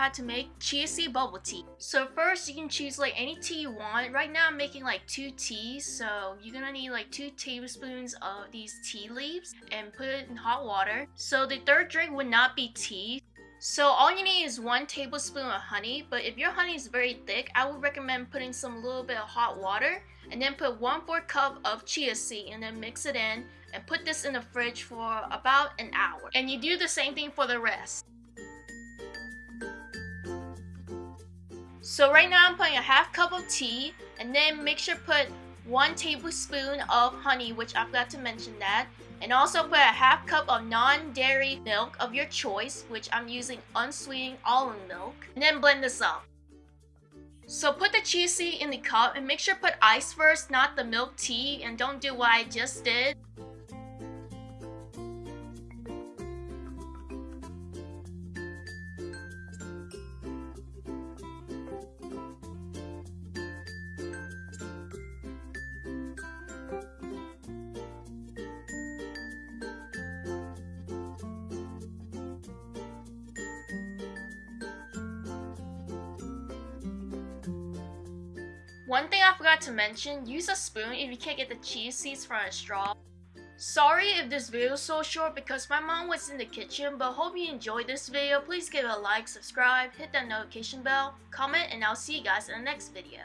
how to make chia bubble tea. So first you can choose like any tea you want. Right now I'm making like two teas, so you're gonna need like two tablespoons of these tea leaves and put it in hot water. So the third drink would not be tea. So all you need is one tablespoon of honey, but if your honey is very thick, I would recommend putting some little bit of hot water and then put one fourth cup of chia seed and then mix it in and put this in the fridge for about an hour. And you do the same thing for the rest. So right now I'm putting a half cup of tea and then make sure put one tablespoon of honey, which I forgot to mention that. And also put a half cup of non-dairy milk of your choice, which I'm using unsweetened almond milk. And then blend this up. So put the chia seed in the cup and make sure put ice first, not the milk tea. And don't do what I just did. One thing I forgot to mention, use a spoon if you can't get the chia seeds from a straw. Sorry if this video is so short because my mom was in the kitchen, but hope you enjoyed this video. Please give it a like, subscribe, hit that notification bell, comment, and I'll see you guys in the next video.